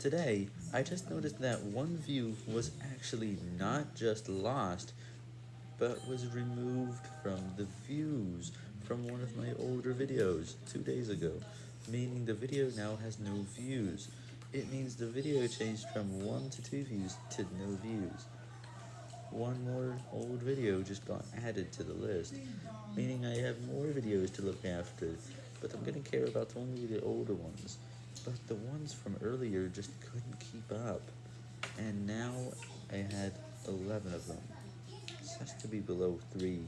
Today, I just noticed that one view was actually not just lost, but was removed from the views from one of my older videos two days ago, meaning the video now has no views. It means the video changed from 1 to 2 views to no views. One more old video just got added to the list, meaning I have more videos to look after, but I'm gonna care about only the older ones. But the ones from earlier just couldn't keep up, and now I had 11 of them. This has to be below 3.